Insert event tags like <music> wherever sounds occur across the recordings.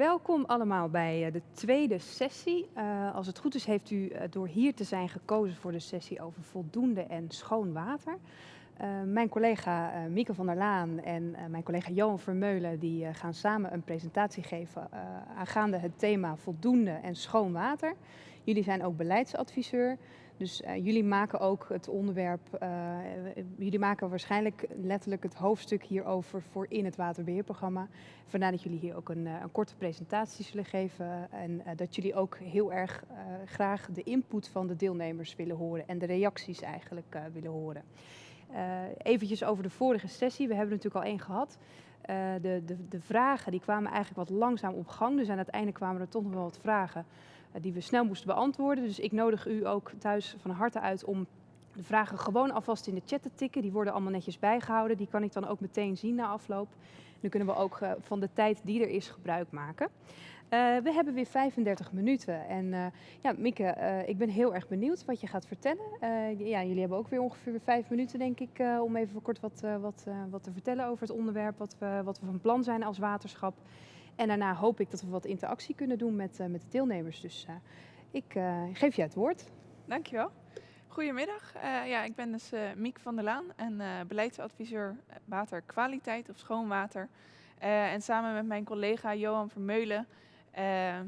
Welkom allemaal bij eh, de tweede sessie. Uh, als het goed is heeft u uh, door hier te zijn gekozen voor de sessie over voldoende en schoon water. mijn collega Mieke van der Laan en mijn collega Johan Vermeulen die gaan samen een presentatie geven aangaande het thema voldoende en schoon water. Jullie zijn ook beleidsadviseur. Dus uh, jullie maken ook het onderwerp, uh, jullie maken waarschijnlijk letterlijk het hoofdstuk hierover voor in het waterbeheerprogramma. Vandaar dat jullie hier ook een, een korte presentatie zullen geven en dat jullie ook heel erg graag de input van de deelnemers willen horen en de reacties eigenlijk willen horen. eventjes over de vorige sessie, we hebben er natuurlijk al één gehad. de, de, de vragen die kwamen eigenlijk wat langzaam op gang, dus aan het einde kwamen er toch nog wel wat vragen eh, die we snel moesten beantwoorden. Dus ik nodig u ook thuis van harte uit om de vragen gewoon alvast in de chat te tikken. Die worden allemaal netjes bijgehouden. Die kan ik dan ook meteen zien na afloop. Dan kunnen we ook uh, van de tijd die er is gebruik maken. Uh, we hebben weer 35 minuten. En ja, Mieke, ik ben heel erg benieuwd wat je gaat vertellen. ja, jullie hebben ook weer ongeveer vijf minuten, denk ik, om even kort wat, wat, wat te vertellen over het onderwerp. Wat we, wat we van plan zijn als waterschap. En daarna hoop ik dat we wat interactie kunnen doen met, uh, met de deelnemers. Dus uh, ik uh, geef je het woord. Dankjewel. Goedemiddag. ja, ik ben dus Miek van der Laan en beleidsadviseur waterkwaliteit of schoonwater. en samen met mijn collega Johan Vermeulen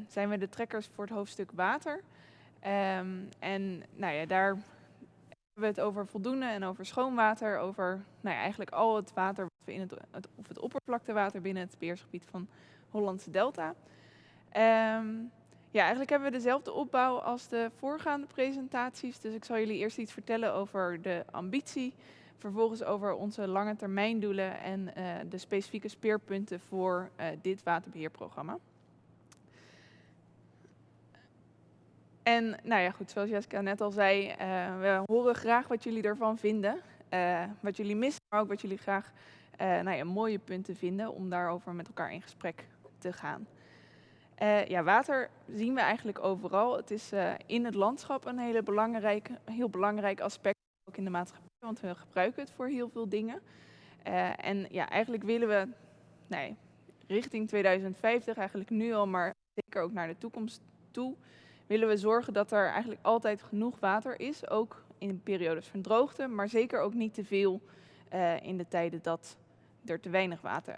zijn we de trekkers voor het hoofdstuk water. Um, en nou ja, daar hebben we het over voldoende en over schoonwater, over nou ja, eigenlijk al het water wat we in het, het, of het oppervlaktewater binnen het beheersgebied van Hollandse Delta. Um, ja, eigenlijk hebben we dezelfde opbouw als de voorgaande presentaties. Dus ik zal jullie eerst iets vertellen over de ambitie. Vervolgens over onze lange termijn doelen en uh, de specifieke speerpunten voor uh, dit waterbeheerprogramma. En nou ja, goed, zoals Jessica net al zei, uh, we horen graag wat jullie ervan vinden. wat jullie missen, maar ook wat jullie graag nou ja, mooie punten vinden om daarover met elkaar in gesprek te gaan. Uh, ja, water zien we eigenlijk overal. Het is uh, in het landschap een hele belangrijk, heel belangrijk aspect, ook in de maatschappij, want we gebruiken het voor heel veel dingen. Uh, en ja, eigenlijk willen we nee, richting 2050, eigenlijk nu al, maar zeker ook naar de toekomst toe, willen we zorgen dat er eigenlijk altijd genoeg water is, ook in periodes van droogte, maar zeker ook niet te veel in de tijden dat er te weinig water,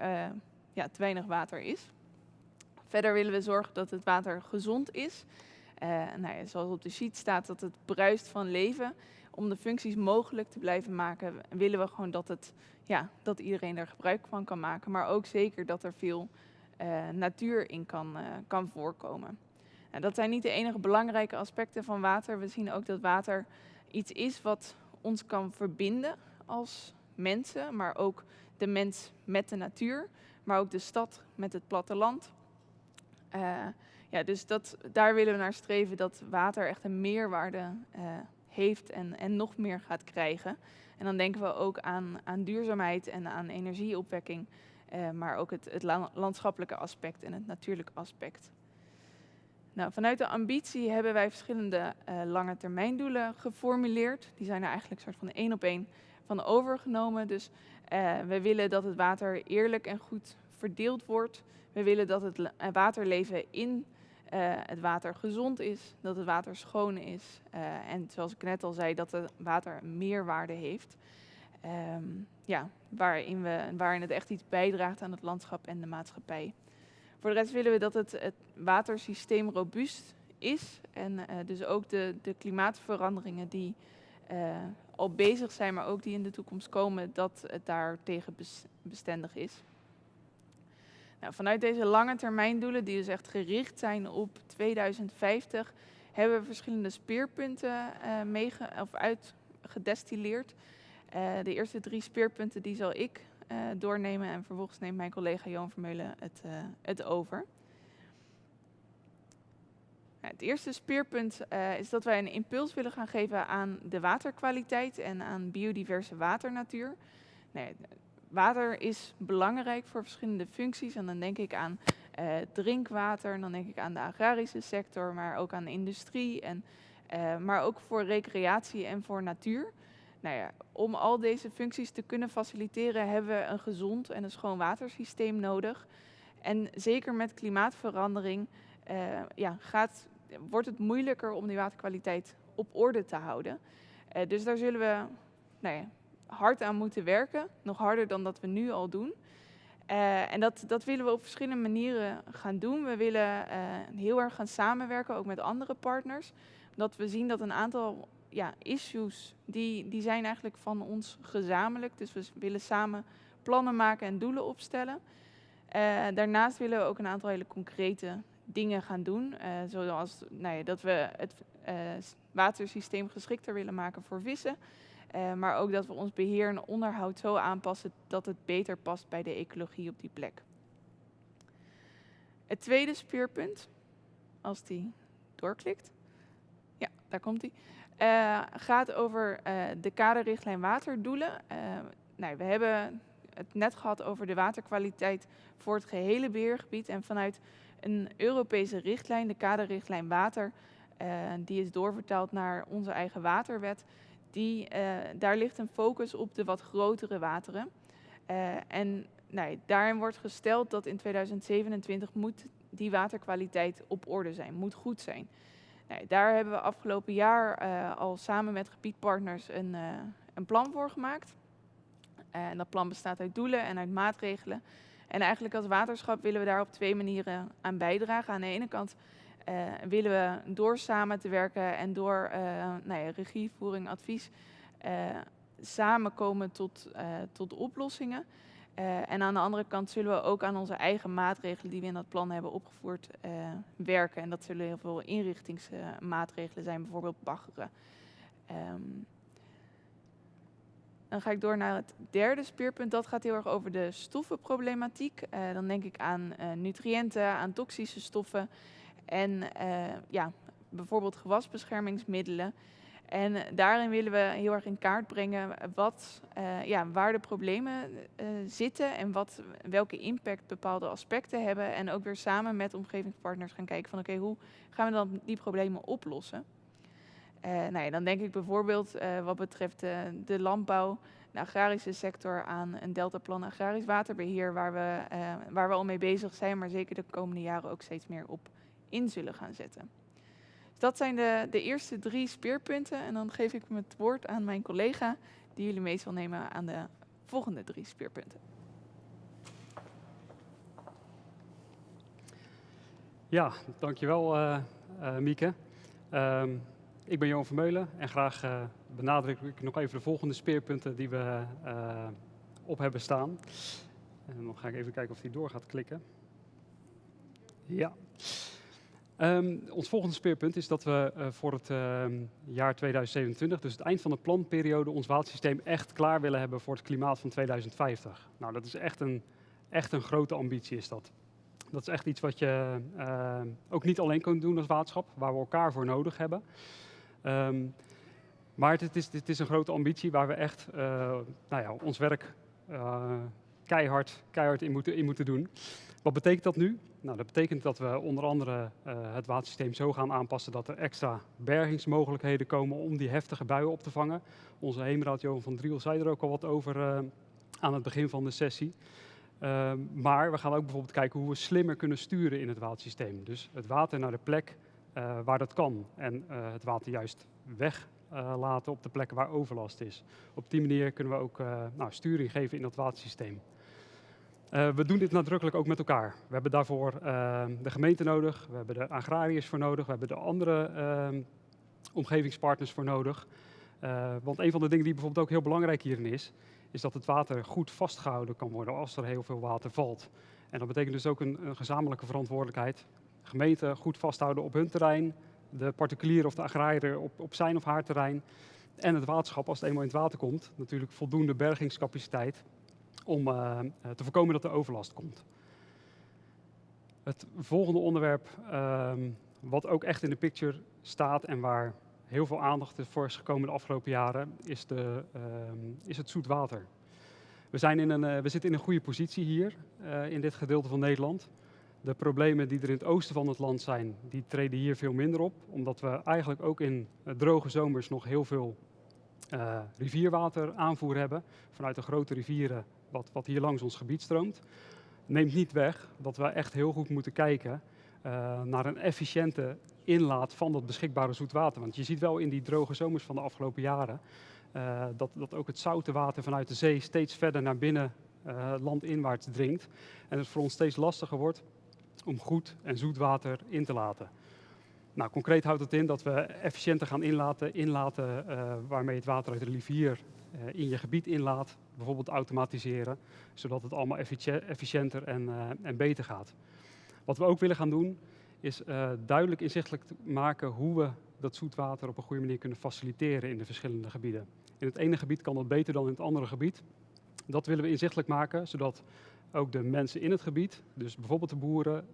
ja, te weinig water is. Verder willen we zorgen dat het water gezond is. Uh, nou ja, zoals op de sheet staat, dat het bruist van leven. Om de functies mogelijk te blijven maken, willen we gewoon dat, het, ja, dat iedereen er gebruik van kan maken. Maar ook zeker dat er veel uh, natuur in kan, uh, kan voorkomen. Nou, dat zijn niet de enige belangrijke aspecten van water. We zien ook dat water iets is wat ons kan verbinden als mensen, maar ook de mens met de natuur, maar ook de stad met het platteland. Uh, ja, dus dat, daar willen we naar streven dat water echt een meerwaarde uh, heeft en, en nog meer gaat krijgen. En dan denken we ook aan, aan duurzaamheid en aan energieopwekking, uh, maar ook het, het landschappelijke aspect en het natuurlijke aspect. Nou, vanuit de ambitie hebben wij verschillende lange termijndoelen geformuleerd. Die zijn er eigenlijk soort van één op één van overgenomen. Dus we willen dat het water eerlijk en goed verdeeld wordt. We willen dat het eh, waterleven in uh, het water gezond is, dat het water schoon is uh, en zoals ik net al zei, dat het water meerwaarde heeft. Um, ja, waarin, we, waarin het echt iets bijdraagt aan het landschap en de maatschappij. Voor de rest willen we dat het, het watersysteem robuust is en dus ook de, de klimaatveranderingen die al bezig zijn, maar ook die in de toekomst komen, dat het daar tegen bestendig is. Nou, vanuit deze lange termijn doelen, die dus echt gericht zijn op 2050, hebben we verschillende speerpunten uh, of uitgedestilleerd. Uh, de eerste drie speerpunten die zal ik uh, doornemen en vervolgens neemt mijn collega Johan Vermeulen het, het over. Nou, het eerste speerpunt is dat wij een impuls willen gaan geven aan de waterkwaliteit en aan biodiverse waternatuur. Nee, water is belangrijk voor verschillende functies. En dan denk ik aan uh, drinkwater, dan denk ik aan de agrarische sector, maar ook aan de industrie. En, uh, maar ook voor recreatie en voor natuur. Nou ja, om al deze functies te kunnen faciliteren hebben we een gezond en een schoon watersysteem nodig. En zeker met klimaatverandering uh, ja, gaat, wordt het moeilijker om die waterkwaliteit op orde te houden. Dus daar zullen we nou ja, hard aan moeten werken, nog harder dan dat we nu al doen. Uh, en dat, dat willen we op verschillende manieren gaan doen. We willen heel erg gaan samenwerken, ook met andere partners. Dat we zien dat een aantal ja, issues, die, die zijn eigenlijk van ons gezamenlijk. Dus we willen samen plannen maken en doelen opstellen. Uh, daarnaast willen we ook een aantal hele concrete dingen gaan doen. Zoals nou ja, dat we het watersysteem geschikter willen maken voor vissen. Maar ook dat we ons beheer en onderhoud zo aanpassen dat het beter past bij de ecologie op die plek. Het tweede speerpunt, als die doorklikt. Ja, daar komt hij. gaat over de kaderrichtlijn waterdoelen. nou, we hebben het net gehad over de waterkwaliteit voor het gehele beheergebied. En vanuit een Europese richtlijn, de kaderrichtlijn water, die is doorvertaald naar onze eigen waterwet. Die, uh, daar ligt een focus op de wat grotere wateren. Uh, en nou, daarin wordt gesteld dat in 2027 moet die waterkwaliteit op orde zijn, moet goed zijn. Nou, daar hebben we afgelopen jaar al samen met gebiedpartners een, een plan voor gemaakt. En dat plan bestaat uit doelen en uit maatregelen. En eigenlijk als waterschap willen we daar op twee manieren aan bijdragen. Aan de ene kant willen we door samen te werken en door uh, nou ja, regievoering, advies, uh, samenkomen tot, tot oplossingen. en aan de andere kant zullen we ook aan onze eigen maatregelen die we in dat plan hebben opgevoerd werken. En dat zullen heel veel inrichtingsmaatregelen zijn, bijvoorbeeld baggeren. Um, dan ga ik door naar het derde speerpunt. Dat gaat heel erg over de stoffenproblematiek. Dan denk ik aan nutriënten, aan toxische stoffen en uh, ja, bijvoorbeeld gewasbeschermingsmiddelen. En daarin willen we heel erg in kaart brengen wat, ja, waar de problemen zitten en wat, welke impact bepaalde aspecten hebben. En ook weer samen met omgevingspartners gaan kijken van oké, hoe gaan we dan die problemen oplossen. Uh, nou ja, dan denk ik bijvoorbeeld wat betreft de landbouw, de agrarische sector aan een deltaplan agrarisch waterbeheer, waar we, waar we al mee bezig zijn, maar zeker de komende jaren ook steeds meer op in zullen gaan zetten. Dat zijn de, de eerste drie speerpunten en dan geef ik het woord aan mijn collega die jullie mee zal nemen aan de volgende drie speerpunten. Ja, dankjewel Mieke. Um, ik ben Johan Vermeulen en graag uh, benadruk ik nog even de volgende speerpunten die we uh, op hebben staan. En dan ga ik even kijken of die door gaat klikken. Ja. Um, ons volgende speerpunt is dat we uh, voor het uh, jaar 2027, dus het eind van de planperiode, ons watersysteem echt klaar willen hebben voor het klimaat van 2050. Nou, dat is echt een, echt een grote ambitie is dat. Dat is echt iets wat je uh, ook niet alleen kunt doen als waterschap, waar we elkaar voor nodig hebben. Um, maar het is, het is, een grote ambitie waar we echt uh, nou ja, ons werk keihard, keihard in, moeten, in moeten doen. Wat betekent dat nu? Nou, dat betekent dat we onder andere uh, het watersysteem zo gaan aanpassen dat er extra bergingsmogelijkheden komen om die heftige buien op te vangen. Onze heemraad Johan van Driel zei er ook al wat over aan het begin van de sessie. Ehm, maar we gaan ook bijvoorbeeld kijken hoe we slimmer kunnen sturen in het watersysteem. Dus het water naar de plek uh, waar dat kan. En het water juist weglaten uh, op de plekken waar overlast is. Op die manier kunnen we ook nou, sturing geven in dat watersysteem. we doen dit nadrukkelijk ook met elkaar. We hebben daarvoor de gemeente nodig, we hebben de agrariërs voor nodig, we hebben de andere ehm, omgevingspartners voor nodig. want een van de dingen die bijvoorbeeld ook heel belangrijk hierin is, is dat het water goed vastgehouden kan worden als er heel veel water valt. En dat betekent dus ook een, een gezamenlijke verantwoordelijkheid gemeente goed vasthouden op hun terrein, de particulier of de agrariër op, op zijn of haar terrein en het waterschap, als het eenmaal in het water komt, natuurlijk voldoende bergingscapaciteit om uh, te voorkomen dat er overlast komt. Het volgende onderwerp, uh, wat ook echt in de picture staat en waar heel veel aandacht voor is gekomen de afgelopen jaren, is, de, uh, is het zoetwater. We, zijn in een, uh, we zitten in een goede positie hier uh, in dit gedeelte van Nederland. De problemen die er in het oosten van het land zijn, die treden hier veel minder op. Omdat we eigenlijk ook in droge zomers nog heel veel uh, rivierwater aanvoer hebben. Vanuit de grote rivieren wat, wat hier langs ons gebied stroomt. neemt niet weg dat we echt heel goed moeten kijken uh, naar een efficiënte inlaat van dat beschikbare zoetwater. Want je ziet wel in die droge zomers van de afgelopen jaren dat, dat ook het zoute water vanuit de zee steeds verder naar binnen landinwaarts dringt. En het voor ons steeds lastiger wordt om goed en zoet water in te laten. Nou, concreet houdt het in dat we efficiënter gaan inlaten, inlaten uh, waarmee het water uit de rivier uh, in je gebied inlaat, bijvoorbeeld automatiseren, zodat het allemaal efficiënter en, uh, en beter gaat. Wat we ook willen gaan doen, is duidelijk inzichtelijk maken hoe we dat zoetwater op een goede manier kunnen faciliteren in de verschillende gebieden. In het ene gebied kan dat beter dan in het andere gebied. Dat willen we inzichtelijk maken, zodat ook de mensen in het gebied, dus bijvoorbeeld de boeren,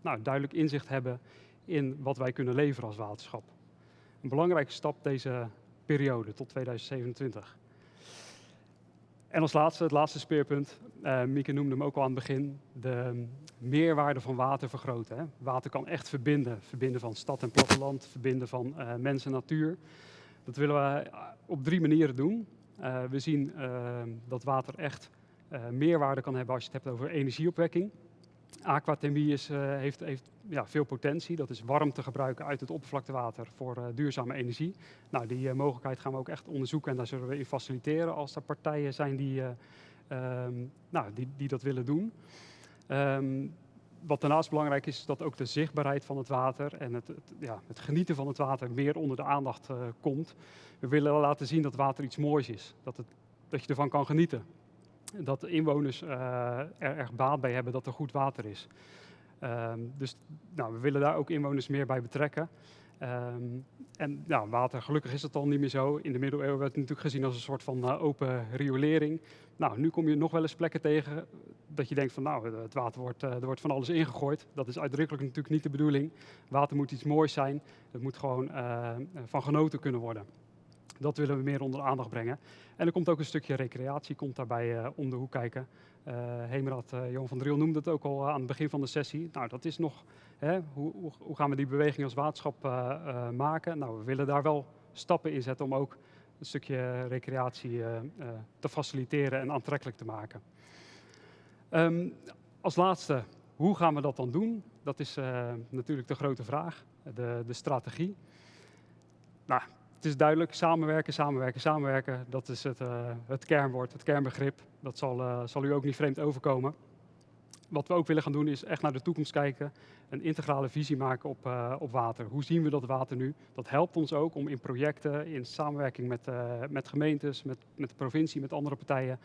nou, duidelijk inzicht hebben in wat wij kunnen leveren als waterschap. Een belangrijke stap deze periode tot 2027. En als laatste, het laatste speerpunt, uh, Mieke noemde hem ook al aan het begin, de meerwaarde van water vergroten. Hè. Water kan echt verbinden, verbinden van stad en platteland, verbinden van uh, mens en natuur. Dat willen we op drie manieren doen. We zien dat water echt meerwaarde kan hebben als je het hebt over energieopwekking. Aquathermie is, uh, heeft, heeft ja, veel potentie. Dat is warmte gebruiken uit het oppervlaktewater voor uh, duurzame energie. Nou, die mogelijkheid gaan we ook echt onderzoeken en daar zullen we in faciliteren als er partijen zijn die, um, nou, die, die dat willen doen. Um, wat daarnaast belangrijk is, is dat ook de zichtbaarheid van het water en het, het, ja, het genieten van het water meer onder de aandacht komt. We willen laten zien dat water iets moois is, dat, het, dat je ervan kan genieten dat de inwoners uh, er erg baat bij hebben dat er goed water is. Um, dus nou, we willen daar ook inwoners meer bij betrekken. Um, en nou, water, gelukkig is het al niet meer zo. In de middeleeuwen werd het natuurlijk gezien als een soort van uh, open riolering. Nou, nu kom je nog wel eens plekken tegen dat je denkt van nou, het water wordt, uh, er wordt van alles ingegooid. Dat is uitdrukkelijk natuurlijk niet de bedoeling. Water moet iets moois zijn. Het moet gewoon van genoten kunnen worden. Dat willen we meer onder de aandacht brengen. En er komt ook een stukje recreatie, komt daarbij uh, om de hoek kijken. Uh, Hemerad uh, Johan van Driel noemde het ook al aan het begin van de sessie. Nou, dat is nog, hè, hoe, hoe, gaan we die beweging als waterschap maken? Nou, we willen daar wel stappen in zetten om ook een stukje recreatie te faciliteren en aantrekkelijk te maken. Um, als laatste, hoe gaan we dat dan doen? Dat is natuurlijk de grote vraag, de, de strategie. Nou, het is duidelijk, samenwerken, samenwerken, samenwerken. Dat is het, uh, het kernwoord, het kernbegrip. Dat zal, uh, zal u ook niet vreemd overkomen. Wat we ook willen gaan doen is echt naar de toekomst kijken. Een integrale visie maken op, uh, op water. Hoe zien we dat water nu? Dat helpt ons ook om in projecten, in samenwerking met, met gemeentes, met, met de provincie, met andere partijen,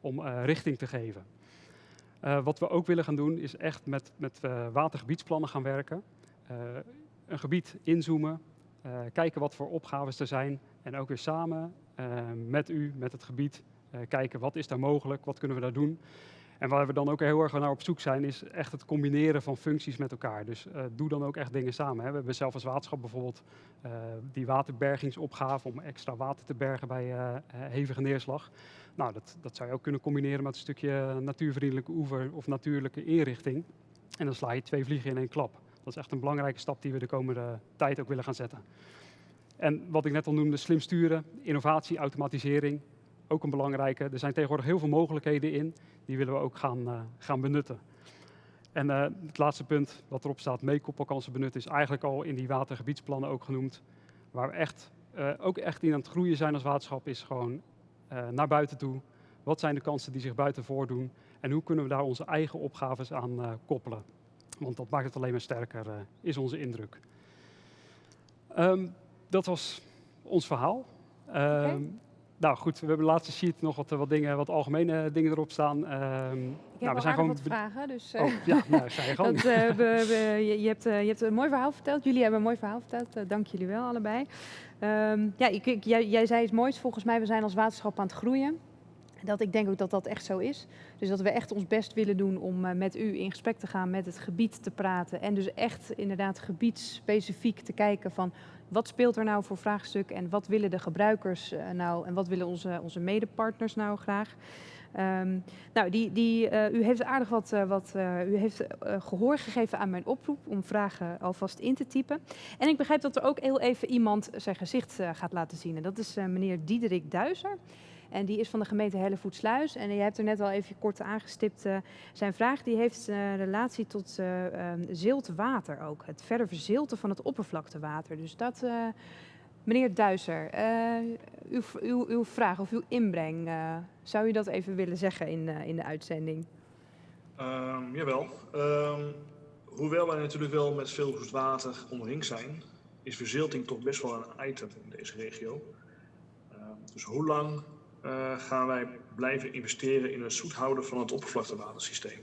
om richting te geven. wat we ook willen gaan doen is echt met, met watergebiedsplannen gaan werken. een gebied inzoomen, kijken wat voor opgaves er zijn en ook weer samen uh, met u, met het gebied, uh, kijken wat is daar mogelijk, wat kunnen we daar doen. En waar we dan ook heel erg naar op zoek zijn, is echt het combineren van functies met elkaar. Dus doe dan ook echt dingen samen. Hè. We hebben zelf als waterschap bijvoorbeeld die waterbergingsopgave om extra water te bergen bij hevige neerslag. Nou, dat, dat zou je ook kunnen combineren met een stukje natuurvriendelijke oever of natuurlijke inrichting. En dan sla je twee vliegen in één klap. Dat is echt een belangrijke stap die we de komende tijd ook willen gaan zetten. En wat ik net al noemde, slim sturen, innovatie, automatisering, ook een belangrijke. Er zijn tegenwoordig heel veel mogelijkheden in, die willen we ook gaan, uh, gaan benutten. En uh, het laatste punt wat erop staat, meekoppelkansen benutten, is eigenlijk al in die watergebiedsplannen ook genoemd. Waar we echt, uh, ook echt in aan het groeien zijn als waterschap, is gewoon naar buiten toe. Wat zijn de kansen die zich buiten voordoen? En hoe kunnen we daar onze eigen opgaves aan koppelen? Want dat maakt het alleen maar sterker, uh, is onze indruk. Um, dat was ons verhaal. Um, okay. Nou goed, we hebben de laatste sheet nog wat, wat, dingen, wat algemene dingen erop staan. Um, ik heb nou, we zijn gewoon wat vragen, dus... Oh, ja, nou, ga je gang. dat, uh, we, we, je, je, hebt, uh, je hebt een mooi verhaal verteld. Jullie hebben een mooi verhaal verteld. dank jullie wel allebei. ja, ik, ik, jij, jij zei het mooist volgens mij. We zijn als waterschap aan het groeien. Dat ik denk ook dat dat echt zo is. Dus dat we echt ons best willen doen om uh, met u in gesprek te gaan, met het gebied te praten. En dus echt inderdaad gebiedsspecifiek te kijken van wat speelt er nou voor vraagstuk en wat willen de gebruikers uh, nou en wat willen onze, onze medepartners nou graag. Um, nou, die, die, uh, u heeft aardig wat, wat u heeft gehoor gegeven aan mijn oproep om vragen alvast in te typen. En ik begrijp dat er ook heel even iemand zijn gezicht gaat laten zien. En dat is meneer Diederik Duizer. En die is van de gemeente Hellevoetsluis. En je hebt er net al even kort aangestipt. Uh, zijn vraag die heeft een relatie tot uh, um, ziltwater ook. Het verder verzilten van het oppervlaktewater. Dus dat, meneer Duiser, uw, uw, uw, vraag of uw inbreng, zou u dat even willen zeggen in, in de uitzending? Um, jawel. Um, hoewel wij natuurlijk wel met veel zoet water omringd zijn, is verzilting toch best wel een item in deze regio. Dus hoe lang uh, gaan wij blijven investeren in het zoet houden van het oppervlaktewatersysteem?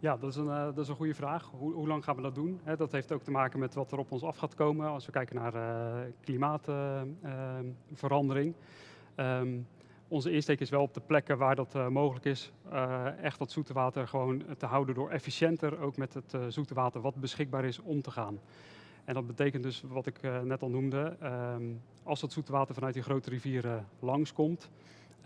Ja, dat is een, uh, dat is een goede vraag. Hoe, hoe, lang gaan we dat doen? Dat heeft ook te maken met wat er op ons af gaat komen als we kijken naar uh, klimaatverandering. Um, onze insteek is wel op de plekken waar dat mogelijk is, echt dat zoete water gewoon te houden door efficiënter ook met het uh, zoete water wat beschikbaar is om te gaan. En dat betekent dus wat ik net al noemde, um, als dat zoete water vanuit die grote rivieren langskomt,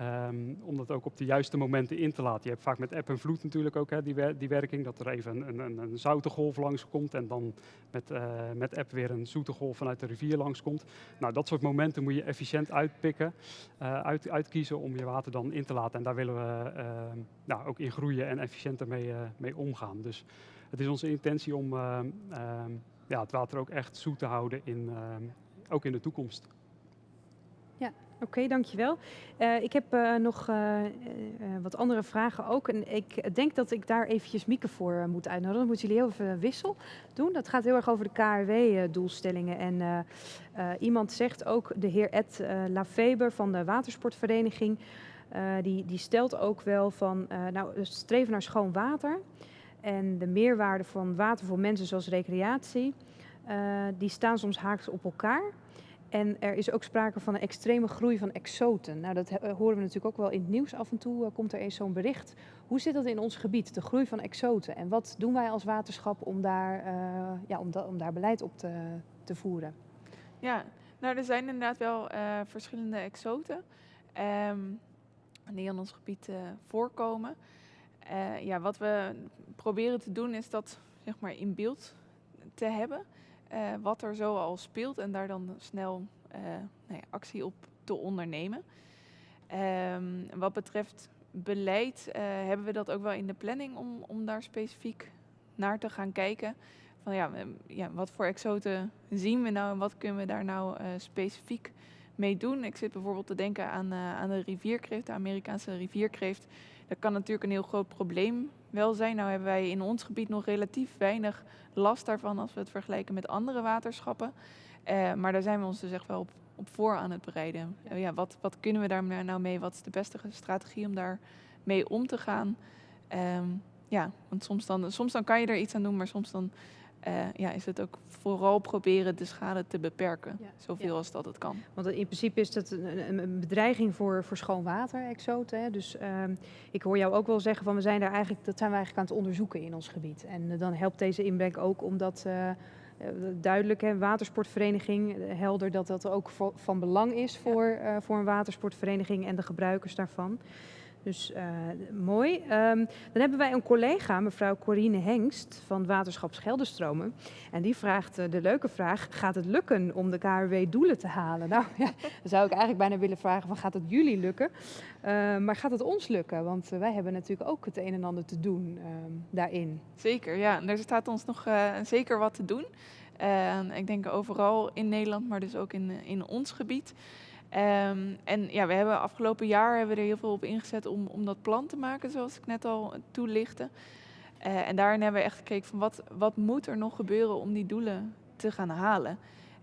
Um, om dat ook op de juiste momenten in te laten. Je hebt vaak met eb en vloed natuurlijk ook hè, die, die, werking, dat er even een, een, een zoute golf langskomt en dan met, uh, met eb weer een zoete golf vanuit de rivier langskomt. Nou, dat soort momenten moet je efficiënt uitpikken, uh, uit, uitkiezen om je water dan in te laten. En daar willen we uh, nou, ook in groeien en efficiënter mee, mee omgaan. Dus het is onze intentie om ja, het water ook echt zoet te houden, in, ook in de toekomst. Oké, dankjewel. Uh, ik heb uh, nog uh, wat andere vragen ook. En ik denk dat ik daar eventjes Mieke voor moet uitnodigen. Dan moeten jullie heel even wissel doen. Dat gaat heel erg over de KRW-doelstellingen. En iemand zegt ook, de heer Ed Lafeber van de Watersportvereniging... die, die stelt ook wel van, nou, streven naar schoon water... en de meerwaarde van water voor mensen zoals recreatie... die staan soms haaks op elkaar... En er is ook sprake van een extreme groei van exoten. Nou, dat horen we natuurlijk ook wel in het nieuws. Af en toe uh, komt er eens zo'n bericht. Hoe zit dat in ons gebied, de groei van exoten? En wat doen wij als waterschap om daar, uh, ja, om, om daar beleid op te, te, voeren? Ja, nou, er zijn inderdaad wel verschillende exoten um, die in ons gebied voorkomen. ja, wat we proberen te doen is dat zeg maar, in beeld te hebben. Uh, wat er zo al speelt en daar dan snel uh, nou ja, actie op te ondernemen. Um, wat betreft beleid uh, hebben we dat ook wel in de planning om, om daar specifiek naar te gaan kijken. Van ja, ja, wat voor exoten zien we nou en wat kunnen we daar nou specifiek mee doen? Ik zit bijvoorbeeld te denken aan, aan de rivierkreeft, de Amerikaanse rivierkreeft. Dat kan natuurlijk een heel groot probleem wel zijn. Nou hebben wij in ons gebied nog relatief weinig last daarvan als we het vergelijken met andere waterschappen. Uh, maar daar zijn we ons dus echt wel op, op voor aan het bereiden. Uh, ja, wat, wat kunnen we daar nou mee? Wat is de beste strategie om daar mee om te gaan? Um, ja, want soms dan, soms dan kan je er iets aan doen, maar soms dan uh, ja, is het ook vooral proberen de schade te beperken. Ja. Zoveel ja. als dat het kan. Want in principe is dat een, een bedreiging voor, voor schoon water, exoten. Hè? Dus uh, ik hoor jou ook wel zeggen van we zijn daar eigenlijk, dat zijn we eigenlijk aan het onderzoeken in ons gebied. En uh, dan helpt deze inbreng ook omdat uh, duidelijk, hè, watersportvereniging, helder dat dat ook van belang is voor, voor een watersportvereniging en de gebruikers daarvan. Dus uh, mooi. Um, dan hebben wij een collega, mevrouw Corine Hengst van Waterschap Scheldenstromen. En die vraagt uh, de leuke vraag, gaat het lukken om de KRW-doelen te halen? Nou <laughs> ja, dan zou ik eigenlijk bijna willen vragen, van, gaat het jullie lukken? Uh, maar gaat het ons lukken? Want wij hebben natuurlijk ook het een en ander te doen daarin. Zeker, ja. Er staat ons nog zeker wat te doen. ik denk overal in Nederland, maar dus ook in, in ons gebied. Um, en ja, we hebben afgelopen jaar hebben we er heel veel op ingezet om, om dat plan te maken, zoals ik net al toelichtte. Uh, en daarin hebben we echt gekeken van wat, wat moet er nog gebeuren om die doelen te gaan halen.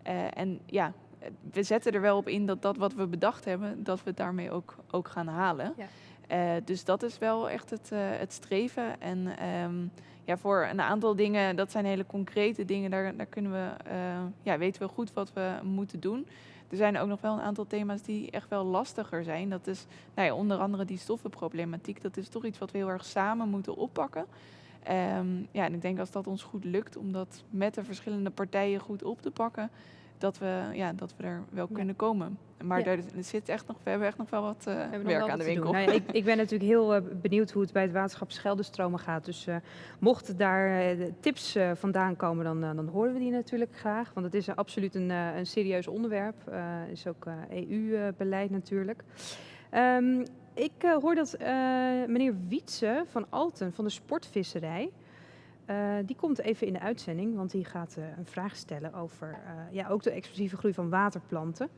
Uh, en ja, we zetten er wel op in dat dat wat we bedacht hebben, dat we het daarmee ook, ook gaan halen. Ja. Uh, dus dat is wel echt het, het streven. En um, ja, voor een aantal dingen, dat zijn hele concrete dingen, daar, daar kunnen we, ja, weten we goed wat we moeten doen. Er zijn ook nog wel een aantal thema's die echt wel lastiger zijn. Dat is nou ja, onder andere die stoffenproblematiek. Dat is toch iets wat we heel erg samen moeten oppakken. Um, ja, en ik denk als dat ons goed lukt om dat met de verschillende partijen goed op te pakken, dat, we, ja, dat we er wel Ja. kunnen komen. Maar daar zit echt nog, we hebben echt nog wel wat eh, We hebben nog werk wel aan wat de winkel. Nou ja, ik, ik ben natuurlijk heel eh, benieuwd hoe het bij het waterschap Scheldestromen gaat. Dus eh, mochten daar tips vandaan komen, dan, dan horen we die natuurlijk graag. Want het is absoluut een, een serieus onderwerp. Het is ook EU-beleid natuurlijk. Ehm, ik hoor dat meneer Wietse van Alten van de sportvisserij... eh, die komt even in de uitzending, want die gaat eh, een vraag stellen over eh, ja, ook de explosieve groei van waterplanten.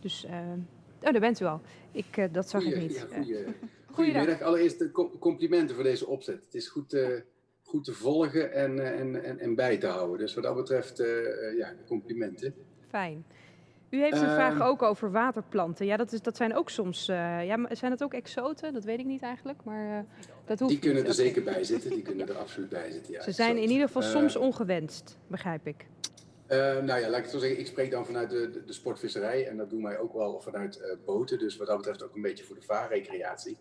Dus, oh, daar bent u al. Ik, dat zag ik niet. Ja, goeie, <laughs> goeiedag. goedemiddag. Allereerst de complimenten voor deze opzet. Het is goed, goed te volgen en, en, en, en bij te houden. Dus wat dat betreft, ja, complimenten. Fijn. U heeft een Ehm. vraag ook over waterplanten. Ja, dat, is, dat zijn ook soms. eh, ja, zijn het ook exoten? Dat weet ik niet eigenlijk. Maar eh, dat hoeft Die kunnen niet. er zeker bij zitten. Die kunnen er absoluut bij zitten. Ja, Ze zijn in ieder geval Eh, soms ongewenst, begrijp ik. Nou ja, laat ik het zo zeggen. Ik spreek dan vanuit de, de, de sportvisserij. En dat doen wij ook wel vanuit boten. Dus wat dat betreft ook een beetje voor de vaarrecreatie.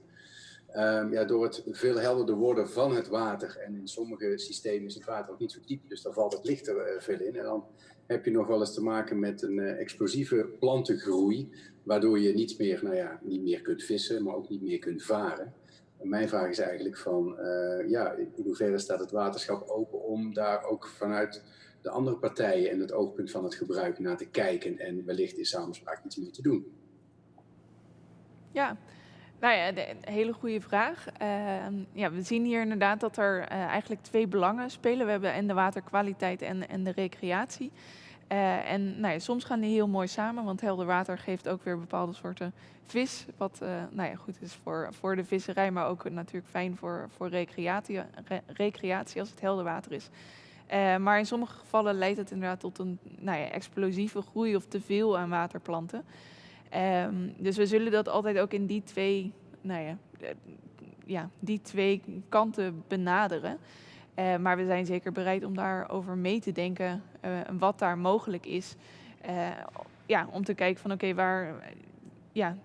Ehm, ja, door het veel helderder worden van het water. En in sommige systemen is het water ook niet zo diep. Dus dan valt het licht er veel in. En dan heb je nog wel eens te maken met een eh, explosieve plantengroei. Waardoor je niet meer, nou ja, niet meer kunt vissen, maar ook niet meer kunt varen. En mijn vraag is eigenlijk van, eh, ja, in hoeverre staat het waterschap open om daar ook vanuit de andere partijen en het oogpunt van het gebruik naar te kijken en wellicht in samenspraak iets mee te doen. Ja, nou ja, een hele goede vraag. Ehm, ja, we zien hier inderdaad dat er eh, eigenlijk twee belangen spelen. We hebben en de waterkwaliteit en, en de recreatie. Eh, en nou ja, soms gaan die heel mooi samen, want helder water geeft ook weer bepaalde soorten vis. Wat eh, nou ja, goed is voor, voor de visserij, maar ook natuurlijk fijn voor, voor recreatie, re- recreatie als het helder water is. Maar in sommige gevallen leidt het inderdaad tot een nou ja, explosieve groei of te veel aan waterplanten. Ehm, dus we zullen dat altijd ook in die twee, nou ja, eh, ja, die twee kanten benaderen. Eh, maar we zijn zeker bereid om daarover mee te denken eh, wat daar mogelijk is. Ja, om te kijken van oké, waar, ja,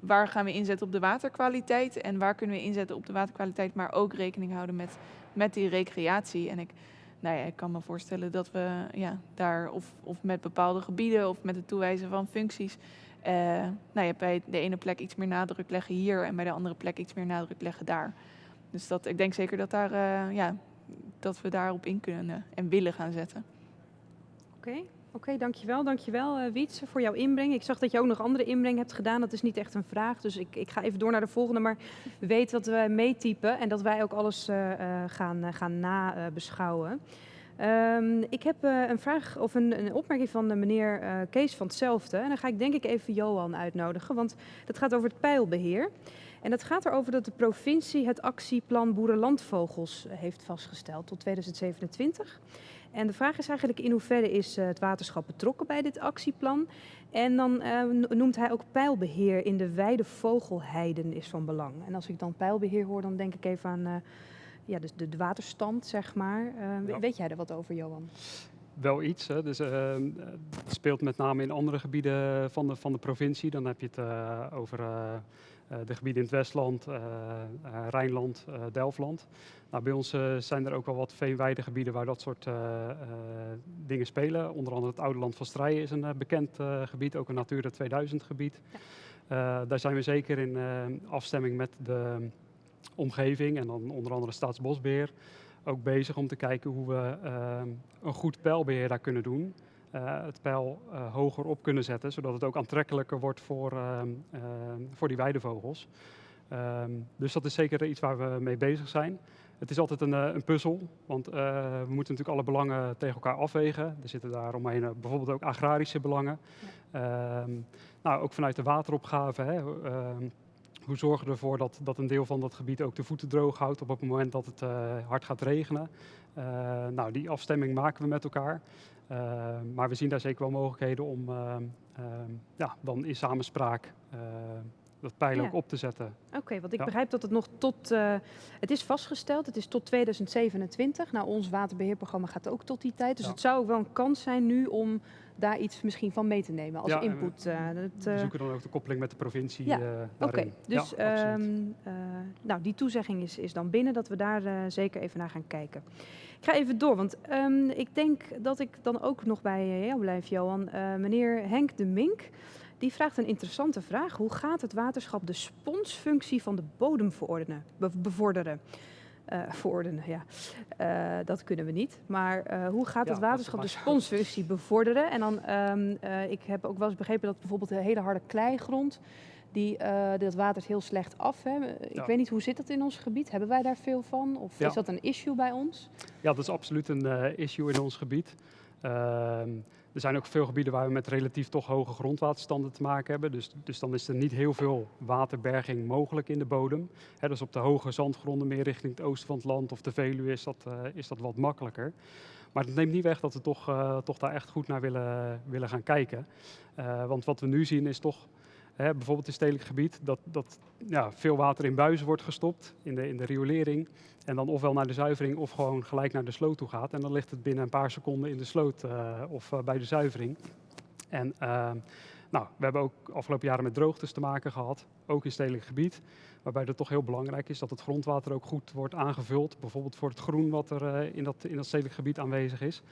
waar gaan we inzetten op de waterkwaliteit en waar kunnen we inzetten op de waterkwaliteit, maar ook rekening houden met, met die recreatie. En ik, nou ja, ik kan me voorstellen dat we ja, daar of, of met bepaalde gebieden of met het toewijzen van functies eh, nou ja, bij de ene plek iets meer nadruk leggen hier en bij de andere plek iets meer nadruk leggen daar. Dus dat, ik denk zeker dat, daar, eh, ja, dat we daarop in kunnen en willen gaan zetten. Oké, dankjewel. Dankjewel eh Wietse voor jouw inbreng. Ik zag dat je ook nog andere inbreng hebt gedaan. Dat is niet echt een vraag, dus ik, ik ga even door naar de volgende. Maar weet dat we meetypen en dat wij ook alles gaan, gaan nabeschouwen. Ehm, ik heb eh, een vraag of een, een opmerking van de meneer eh, Kees van hetzelfde. En dan ga ik denk ik even Johan uitnodigen, want dat gaat over het pijlbeheer. En dat gaat erover dat de provincie het actieplan Boerenlandvogels eh, heeft vastgesteld tot 2027. En de vraag is eigenlijk in hoeverre is het waterschap betrokken bij dit actieplan? En dan no- noemt hij ook pijlbeheer in de wijde vogelheiden is van belang. En als ik dan pijlbeheer hoor, dan denk ik even aan ja, dus de, de waterstand, zeg maar. Eh, we- Ja. Weet jij er wat over, Johan? wel iets. Hè. Dus, eh, het speelt met name in andere gebieden van de, van de provincie. Dan heb je het eh, over de gebieden in het Westland, Rijnland, Delftland. Nou, bij ons zijn er ook wel wat veenweidegebieden waar dat soort dingen spelen. Onder andere het Oude Land van Strijen is een bekend gebied, ook een Natura 2000 gebied. Eh, daar zijn we zeker in afstemming met de omgeving en dan onder andere Staatsbosbeheer ook bezig om te kijken hoe we eh, een goed pijlbeheer daar kunnen doen. Eh, het pijl eh, hoger op kunnen zetten, zodat het ook aantrekkelijker wordt voor, ehm, ehm, voor die weidevogels. Ehm, dus dat is zeker iets waar we mee bezig zijn. Het is altijd een, eh, een puzzel, want we moeten natuurlijk alle belangen tegen elkaar afwegen. Er zitten daaromheen uh, bijvoorbeeld ook agrarische belangen. Ehm, nou, ook vanuit de wateropgave. Hè, ehm, hoe zorgen we ervoor dat, dat een deel van dat gebied ook de voeten droog houdt op het moment dat het uh, hard gaat regenen? Uh, nou, die afstemming maken we met elkaar. Uh, maar we zien daar zeker wel mogelijkheden om ja, dan in samenspraak dat pijl Ja. ook op te zetten. Oké, want ik Ja. begrijp dat het nog tot, eh, het is vastgesteld, het is tot 2027. Nou, ons waterbeheerprogramma gaat ook tot die tijd. Dus Ja. het zou ook wel een kans zijn nu om daar iets misschien van mee te nemen als Ja, en we- input. eh, dat, We eh, zoeken dan ook de koppeling met de provincie Ja, eh, Oké, dus ja, ehm, eh, nou, die toezegging is, is dan binnen dat we daar zeker even naar gaan kijken. Ik ga even door, want ehm, ik denk dat ik dan ook nog bij jou blijf, Johan. Meneer Henk de Mink, die vraagt een interessante vraag. Hoe gaat het waterschap de sponsfunctie van de bodem verordenen, bevorderen? Verordenen, ja. Eh, dat kunnen we niet. Maar eh, hoe gaat het waterschap de <laughs> sponsfunctie bevorderen? En dan, ehm, eh, ik heb ook wel eens begrepen dat bijvoorbeeld de hele harde kleigrond, die, dat watert heel slecht af. Hè? Ik Ja. weet niet, hoe zit dat in ons gebied? Hebben wij daar veel van? Of Ja. is dat een issue bij ons? Ja, dat is absoluut een issue in ons gebied. Er zijn ook veel gebieden waar we met relatief toch hoge grondwaterstanden te maken hebben. Dus, dus dan is er niet heel veel waterberging mogelijk in de bodem. Hè, dus op de hoge zandgronden, meer richting het oosten van het land of de Veluwe, is dat, eh, is dat wat makkelijker. Maar het neemt niet weg dat we toch, eh, toch daar echt goed naar willen, willen gaan kijken. Eh, want wat we nu zien is toch, bijvoorbeeld in stedelijk gebied, dat, dat ja, veel water in buizen wordt gestopt in de, in de riolering. En dan ofwel naar de zuivering of gewoon gelijk naar de sloot toe gaat. En dan ligt het binnen een paar seconden in de sloot eh, of eh, bij de zuivering. En ehm, nou, we hebben ook afgelopen jaren met droogtes te maken gehad, ook in stedelijk gebied. Waarbij het toch heel belangrijk is dat het grondwater ook goed wordt aangevuld. Bijvoorbeeld voor het groen wat er eh, in, dat, in dat stedelijk gebied aanwezig is.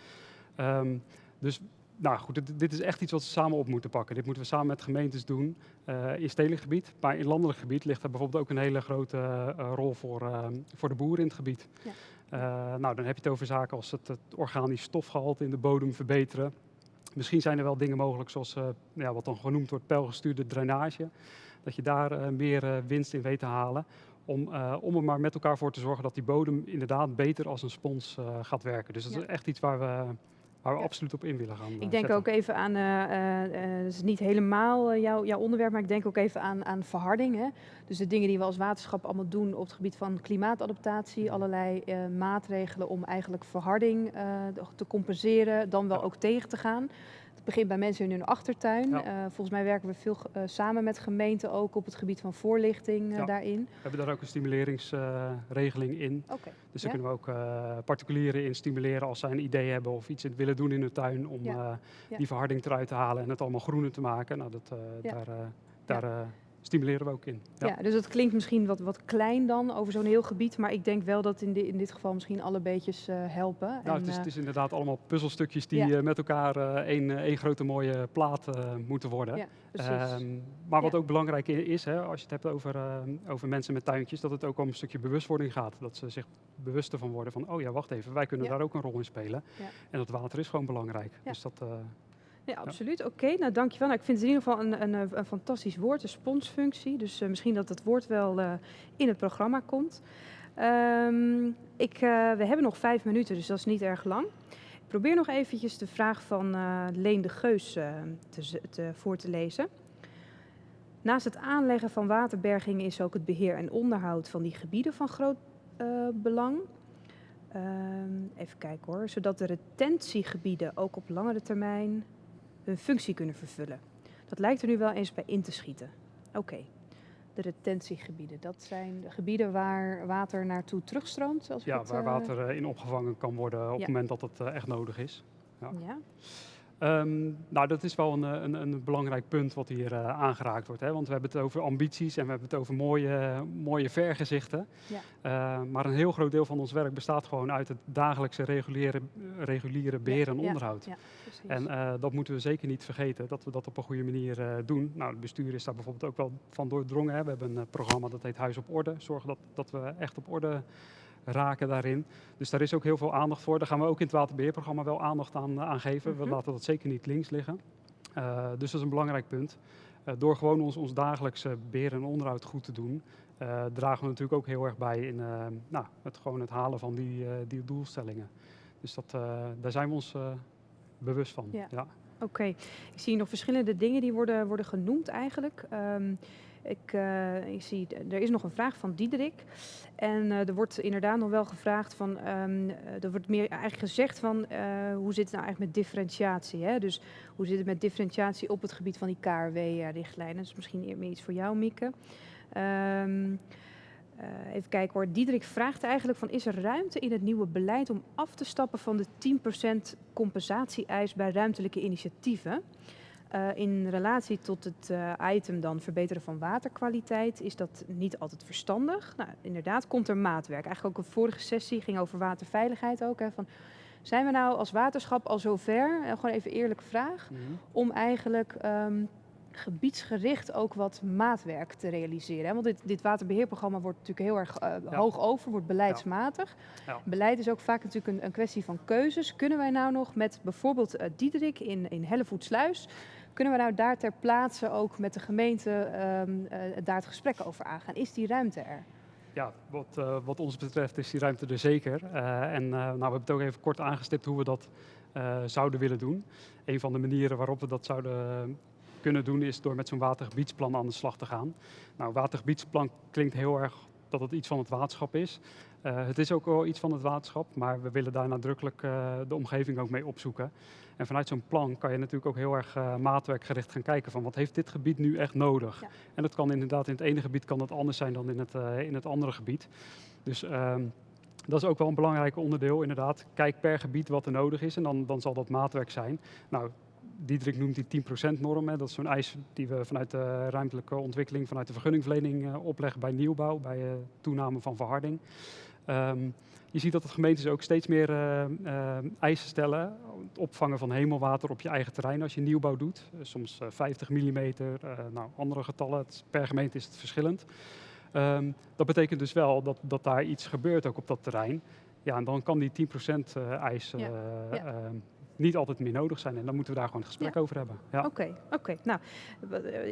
Ehm, dus nou goed, dit, dit is echt iets wat we samen op moeten pakken. Dit moeten we samen met gemeentes doen eh, in stedelijk gebied. Maar in landelijk gebied ligt er bijvoorbeeld ook een hele grote eh, rol voor, ehm, voor de boeren in het gebied. Ja. Eh, nou, dan heb je het over zaken als het, het organisch stofgehalte in de bodem verbeteren. Misschien zijn er wel dingen mogelijk zoals ja, wat dan genoemd wordt pijlgestuurde drainage. Dat je daar meer winst in weet te halen. Om, om er maar met elkaar voor te zorgen dat die bodem inderdaad beter als een spons gaat werken. Dus dat Ja. is echt iets waar we, waar we Ja. absoluut op in willen gaan. Ik denk zetten. ook even aan, eh, eh, eh, het is niet helemaal jouw, jouw onderwerp, maar ik denk ook even aan, aan verharding. Hè? Dus de dingen die we als waterschap allemaal doen op het gebied van klimaatadaptatie, allerlei maatregelen om eigenlijk verharding te compenseren, dan wel Ja. ook tegen te gaan. Het begint bij mensen in hun achtertuin. Ja. Eh, volgens mij werken we veel eh, samen met gemeenten ook op het gebied van voorlichting eh, Ja. daarin. We hebben daar ook een stimuleringsregeling in. Dus Ja. daar kunnen we ook particulieren in stimuleren als zij een idee hebben of iets willen doen in hun tuin om die verharding eruit te halen en het allemaal groener te maken. Nou, dat, daar, daar stimuleren we ook in. Ja. dus dat klinkt misschien wat, wat klein dan over zo'n heel gebied, maar ik denk wel dat in, di- in dit geval misschien alle beetjes eh, helpen. Nou, En, het, is, eh, het is inderdaad allemaal puzzelstukjes die Ja. eh, met elkaar één, één grote mooie plaat moeten worden. Ja. Ehm, maar wat ook belangrijk is, hè, als je het hebt over, over mensen met tuintjes, dat het ook om een stukje bewustwording gaat. Dat ze zich bewust ervan worden van, oh ja, wacht even, wij kunnen daar ook een rol in spelen. Ja. En dat water is gewoon belangrijk. Ja. Dus dat, Ja, absoluut. Oké, nou dankjewel. Nou, ik vind het in ieder geval een, een, een fantastisch woord, een sponsfunctie. Dus eh, misschien dat het woord wel eh, in het programma komt. Ehm, ik, eh, we hebben nog vijf minuten, dus dat is niet erg lang. Ik probeer nog eventjes de vraag van Leen de Geus te, te, voor te lezen. Naast het aanleggen van waterbergingen is ook het beheer en onderhoud van die gebieden van groot belang. Ehm, even kijken hoor. Zodat de retentiegebieden ook op langere termijn hun functie kunnen vervullen. Dat lijkt er nu wel eens bij in te schieten. Oké, de retentiegebieden. Dat zijn de gebieden waar water naartoe terugstroomt. Als ja, het, waar eh, water eh, in opgevangen kan worden op Ja. het moment dat het eh, echt nodig is. ja. Ja, Ehm, nou, dat is wel een, eh, een, een belangrijk punt wat hier eh, aangeraakt wordt. Hè? Want we hebben het over ambities en we hebben het over mooie, mooie vergezichten. Ja. Eh, maar een heel groot deel van ons werk bestaat gewoon uit het dagelijkse reguliere, reguliere beheer en onderhoud. ja. En dat moeten we zeker niet vergeten, dat we dat op een goede manier doen. Nou, het bestuur is daar bijvoorbeeld ook wel van doordrongen. Hè. We hebben een programma dat heet Huis op Orde. Zorgen dat, dat we echt op orde raken daarin. Dus daar is ook heel veel aandacht voor. Daar gaan we ook in het waterbeheerprogramma wel aandacht aan, aan geven. Mhm. We laten dat zeker niet links liggen. Eh, dus dat is een belangrijk punt. Eh, door gewoon ons, ons dagelijkse beheer en onderhoud goed te doen, eh, dragen we natuurlijk ook heel erg bij in eh, nou, het, gewoon het halen van die, eh, die doelstellingen. Dus dat, eh, daar zijn we ons eh, bewust van. Ja. Ja. Oké, ik zie nog verschillende dingen die worden, worden genoemd eigenlijk. Ehm, Ik, uh, ik zie, er is nog een vraag van Diederik. En uh, er wordt inderdaad nog wel gevraagd van, um, er wordt meer eigenlijk gezegd van, hoe zit het nou eigenlijk met differentiatie? Hè? Dus hoe zit het met differentiatie op het gebied van die KRW-richtlijnen? Dat is misschien meer iets voor jou, Mieke. Uh, even kijken hoor. Diederik vraagt eigenlijk van is er ruimte in het nieuwe beleid om af te stappen van de 10% compensatie-eis bij ruimtelijke initiatieven? Uh, in relatie tot het uh, item dan verbeteren van waterkwaliteit is dat niet altijd verstandig. Nou, inderdaad komt er maatwerk. Eigenlijk ook een vorige sessie ging over waterveiligheid ook. Hè, van, zijn we nou als waterschap al zover, uh, gewoon even eerlijke vraag, mm -hmm. om eigenlijk um, gebiedsgericht ook wat maatwerk te realiseren. Hè? Want dit, dit waterbeheerprogramma wordt natuurlijk heel erg uh, ja. hoog over, wordt beleidsmatig. Ja. Ja. Beleid is ook vaak natuurlijk een, een, kwestie van keuzes. Kunnen wij nou nog met bijvoorbeeld uh, Diederik in, in Hellevoetsluis, kunnen we nou daar ter plaatse ook met de gemeente um, uh, daar het gesprek over aangaan? Is die ruimte er? Ja, wat, uh, wat ons betreft is die ruimte er zeker. Uh, en nou, we hebben het ook even kort aangestipt hoe we dat zouden willen doen. Een van de manieren waarop we dat zouden kunnen doen is door met zo'n watergebiedsplan aan de slag te gaan. Nou, watergebiedsplan klinkt heel erg dat het iets van het waterschap is. Uh, het is ook wel iets van het waterschap, maar we willen daar nadrukkelijk uh, de omgeving ook mee opzoeken. En vanuit zo'n plan kan je natuurlijk ook heel erg uh, maatwerkgericht gaan kijken van wat heeft dit gebied nu echt nodig. Ja. En dat kan inderdaad in het ene gebied kan dat anders zijn dan in het, in het andere gebied. Dus ehm, dat is ook wel een belangrijk onderdeel inderdaad. Kijk per gebied wat er nodig is en dan, dan zal dat maatwerk zijn. Nou, Diederik noemt die 10% norm. Hè. Dat is zo'n eis die we vanuit de ruimtelijke ontwikkeling, vanuit de vergunningverlening opleggen bij nieuwbouw, bij toename van verharding. Um, je ziet dat de gemeentes ook steeds meer uh, eisen stellen. Het opvangen van hemelwater op je eigen terrein als je nieuwbouw doet. soms 50 mm, nou, andere getallen. Het, per gemeente is het verschillend. Um, dat betekent dus wel dat, dat daar iets gebeurt ook op dat terrein. Ja, en dan kan die 10% eis ja. Ja niet altijd meer nodig zijn. En dan moeten we daar gewoon een gesprek ja. over hebben. Oké, ja. oké. Okay, okay. Nou,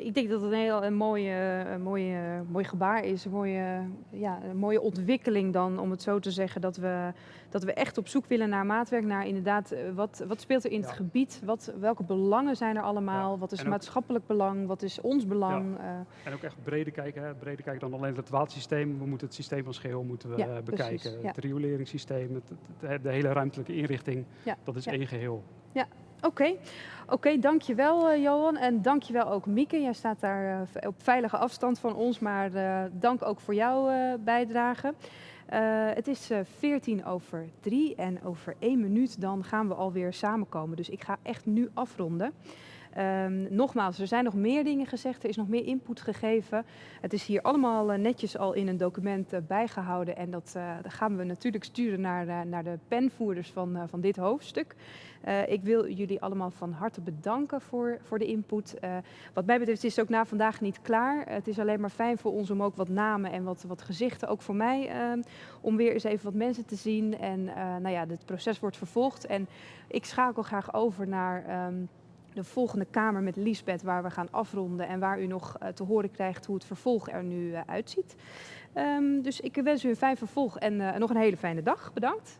ik denk dat het een heel een mooie, een mooie, mooi gebaar is. Een mooie, ja, een mooie ontwikkeling dan, om het zo te zeggen. Dat we, dat we echt op zoek willen naar maatwerk. Naar inderdaad, wat, wat speelt er in ja. het gebied? Wat, welke belangen zijn er allemaal? Wat is ook, maatschappelijk belang? Wat is ons belang? Uh, en ook echt breder kijken. Hè? Breder kijken dan alleen het watersysteem. We moeten het systeem als geheel moeten we, bekijken. Precies, het rioleringssysteem, het, het, de hele ruimtelijke inrichting. Dat is één geheel. Ja, oké. Oké, dankjewel uh, Johan en dankjewel ook Mieke. Jij staat daar uh, op veilige afstand van ons, maar uh, dank ook voor jouw bijdrage. het is 14 over 3 en over één minuut dan gaan we alweer samenkomen. Dus ik ga echt nu afronden. Um, nogmaals, er zijn nog meer dingen gezegd, er is nog meer input gegeven. Het is hier allemaal uh, netjes al in een document uh, bijgehouden en dat, uh, dat, gaan we natuurlijk sturen naar, naar de penvoerders van, van dit hoofdstuk. ik wil jullie allemaal van harte bedanken voor, voor de input. wat mij betreft is het ook na vandaag niet klaar. Het is alleen maar fijn voor ons om ook wat namen en wat, wat gezichten, ook voor mij, ehm, om weer eens even wat mensen te zien. En nou ja, het proces wordt vervolgd en ik schakel graag over naar... Um, de volgende kamer met Liesbeth, waar we gaan afronden en waar u nog uh, te horen krijgt hoe het vervolg er nu uh, uitziet. Um, dus ik wens u een fijn vervolg en uh, nog een hele fijne dag. Bedankt.